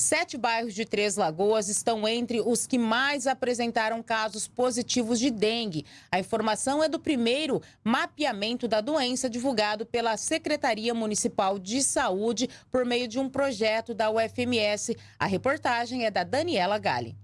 Sete bairros de Três Lagoas estão entre os que mais apresentaram casos positivos de dengue. A informação é do primeiro mapeamento da doença divulgado pela Secretaria Municipal de Saúde por meio de um projeto da UFMS. A reportagem é da Daniela Galli.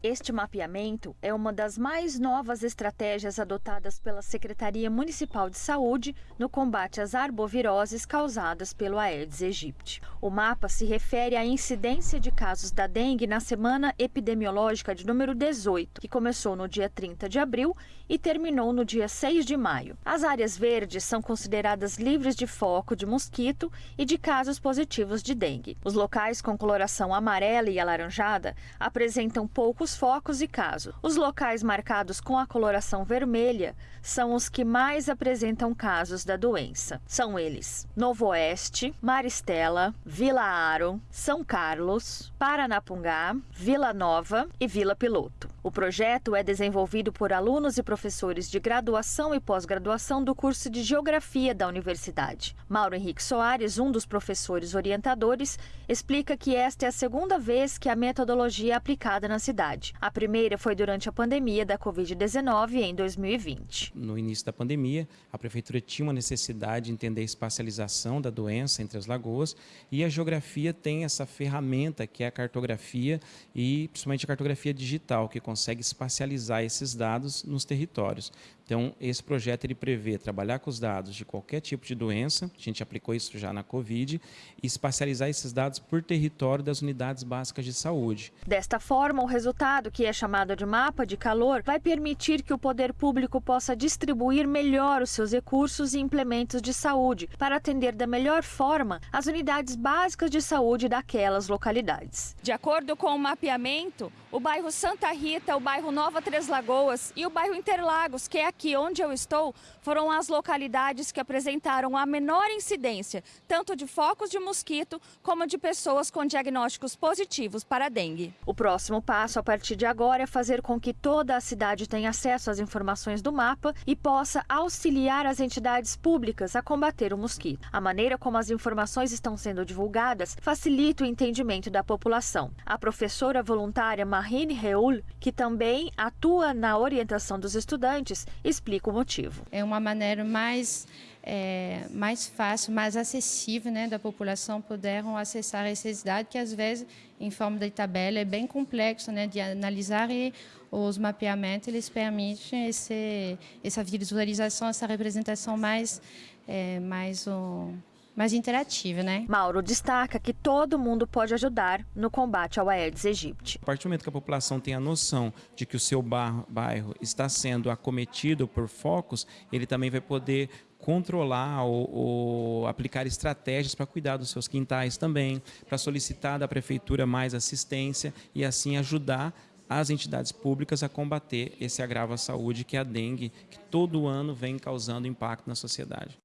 Este mapeamento é uma das mais novas estratégias adotadas pela Secretaria Municipal de Saúde no combate às arboviroses causadas pelo Aedes aegypti. O mapa se refere à incidência de casos da dengue na semana epidemiológica de número 18, que começou no dia 30 de abril e terminou no dia 6 de maio. As áreas verdes são consideradas livres de foco de mosquito e de casos positivos de dengue. Os locais com coloração amarela e alaranjada apresentam poucos focos e casos. Os locais marcados com a coloração vermelha são os que mais apresentam casos da doença. São eles: Novo Oeste, Maristela, Vila Aro, São Carlos, Paranapungá, Vila Nova e Vila Piloto. O projeto é desenvolvido por alunos e professores de graduação e pós-graduação do curso de Geografia da Universidade. Mauro Henrique Soares, um dos professores orientadores, explica que esta é a segunda vez que a metodologia é aplicada na cidade. A primeira foi durante a pandemia da Covid-19 em 2020. No início da pandemia, a prefeitura tinha uma necessidade de entender a espacialização da doença entre as lagoas e a geografia tem essa ferramenta que é a cartografia e principalmente a cartografia digital, que consegue espacializar esses dados nos territórios. Então, esse projeto ele prevê trabalhar com os dados de qualquer tipo de doença, a gente aplicou isso já na Covid, e espacializar esses dados por território das unidades básicas de saúde. Desta forma, o resultado, que é chamado de mapa de calor, vai permitir que o poder público possa distribuir melhor os seus recursos e implementos de saúde para atender da melhor forma as unidades básicas de saúde daquelas localidades. De acordo com o mapeamento, o bairro Santa Rita, o bairro Nova Três Lagoas e o bairro Interlagos, que é aqui onde eu estou, foram as localidades que apresentaram a menor incidência, tanto de focos de mosquito como de pessoas com diagnósticos positivos para dengue. O próximo passo a partir de agora é fazer com que toda a cidade tenha acesso às informações do mapa e possa auxiliar as entidades públicas a combater o mosquito. A maneira como as informações estão sendo divulgadas facilita o entendimento da população. A professora voluntária Marine Reul, que também atua na orientação dos estudantes, explica o motivo. É uma maneira mais é, mais fácil, mais acessível, né, da população poderem acessar esses dados que às vezes em forma de tabela é bem complexo, né, de analisar e os mapeamentos eles permitem esse, essa visualização, essa representação mais é, mais um, mais interativa, né? Mauro destaca que todo mundo pode ajudar no combate ao Aedes aegypti. A partir do momento que a população tem a noção de que o seu bairro está sendo acometido por focos, ele também vai poder controlar ou, ou, aplicar estratégias para cuidar dos seus quintais também, para solicitar da prefeitura mais assistência e assim ajudar as entidades públicas a combater esse agravo à saúde que é a dengue, que todo ano vem causando impacto na sociedade.